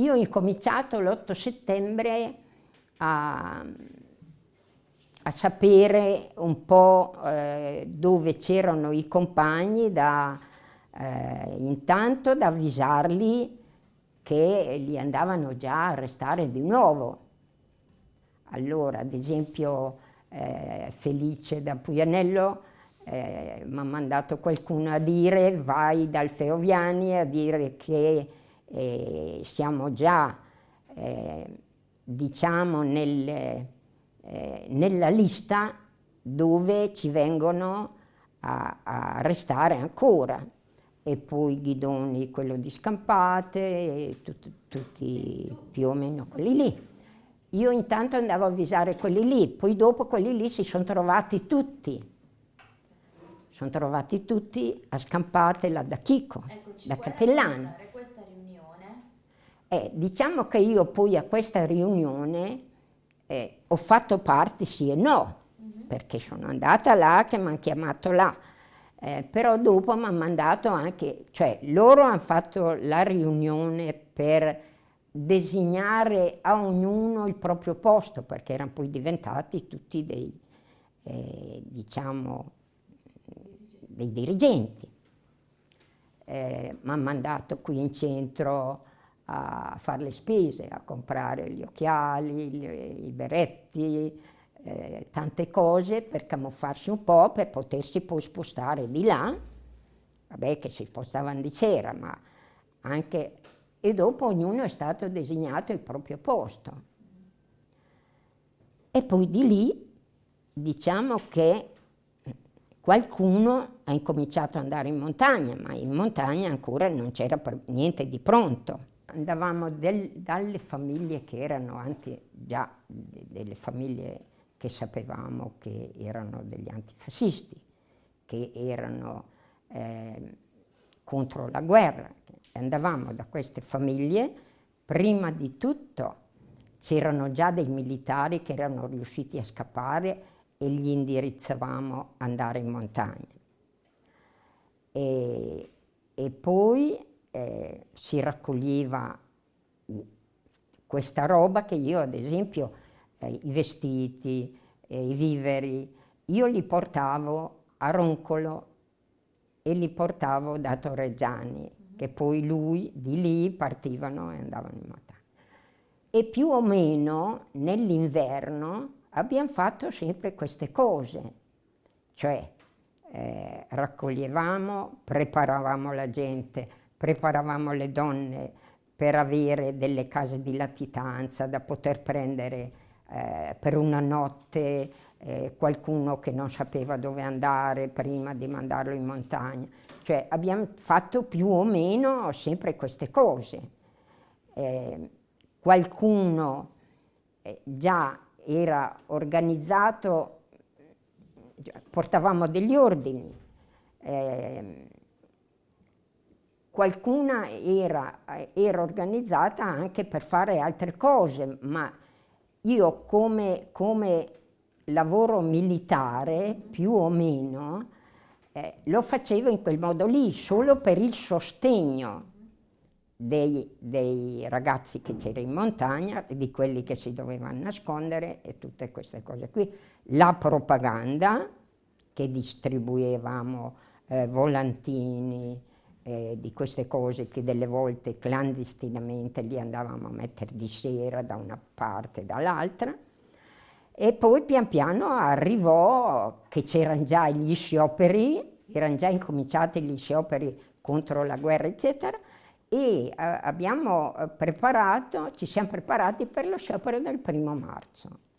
io ho incominciato l'8 settembre a, a sapere un po' eh, dove c'erano i compagni, da, eh, intanto da avvisarli che li andavano già a arrestare di nuovo. Allora, ad esempio, eh, Felice da Puglianello eh, mi ha mandato qualcuno a dire vai dal Feoviani a dire che eh, siamo già, eh, diciamo, nel, eh, nella lista dove ci vengono a, a arrestare ancora e poi Ghidoni quello di Scampate, tutti, tutti più o meno quelli lì. Io intanto andavo a avvisare quelli lì, poi dopo quelli lì si sono trovati tutti. Sono trovati tutti a Scampate là da Chico, Eccoci, da Catellano. Eh, diciamo che io poi a questa riunione eh, ho fatto parte sì e no, mhm. -huh. perché sono andata là che mi hanno chiamato là eh, però dopo mi hanno mandato anche, cioè loro hanno fatto la riunione per designare a ognuno il proprio posto, perché erano poi diventati tutti dei, eh, diciamo, dei dirigenti. Eh, mi hanno mandato qui in centro a fare le spese, a comprare gli occhiali, gli, i beretti, eh, tante cose per camuffarsi un po', per potersi poi spostare di là, vabbè che si spostavano di sera, ma anche... E dopo ognuno è stato designato il proprio posto. E poi di lì diciamo che qualcuno ha incominciato ad andare in montagna, ma in montagna ancora non c'era niente di pronto. Andavamo del, dalle famiglie che erano anche già delle famiglie che sapevamo che erano degli antifascisti, che erano eh, contro la guerra. Andavamo da queste famiglie, prima di tutto c'erano già dei militari che erano riusciti a scappare e gli indirizzavamo ad andare in montagna. E, e poi eh, si raccoglieva questa roba che io ad esempio eh, i vestiti, eh, i viveri, io li portavo a Roncolo e li portavo da Torreggiani, mm-hmm. che poi lui, di lì partivano e andavano in montagna. E più o meno nell'inverno abbiamo fatto sempre queste cose, cioè eh, raccoglievamo, preparavamo la gente, preparavamo le donne per avere delle case di latitanza da poter prendere eh, per una notte eh, qualcuno che non sapeva dove andare prima di mandarlo in montagna. Cioè abbiamo fatto più o meno sempre queste cose. Eh, qualcuno eh, già era organizzato, portavamo degli ordini, eh, qualcuna era, era, organizzata anche per fare altre cose, ma io come, come lavoro militare, più o meno, eh, lo facevo in quel modo lì, solo per il sostegno dei, dei ragazzi che c'erano in montagna, di quelli che si dovevano nascondere e tutte queste cose qui. La propaganda che distribuivamo eh, volantini, eh, di queste cose che delle volte clandestinamente li andavamo a mettere di sera da una parte e dall'altra. E poi pian piano arrivò che c'erano già gli scioperi, erano già incominciati gli scioperi contro la guerra, eccetera, e eh, abbiamo preparato, ci siamo preparati per lo sciopero del primo marzo.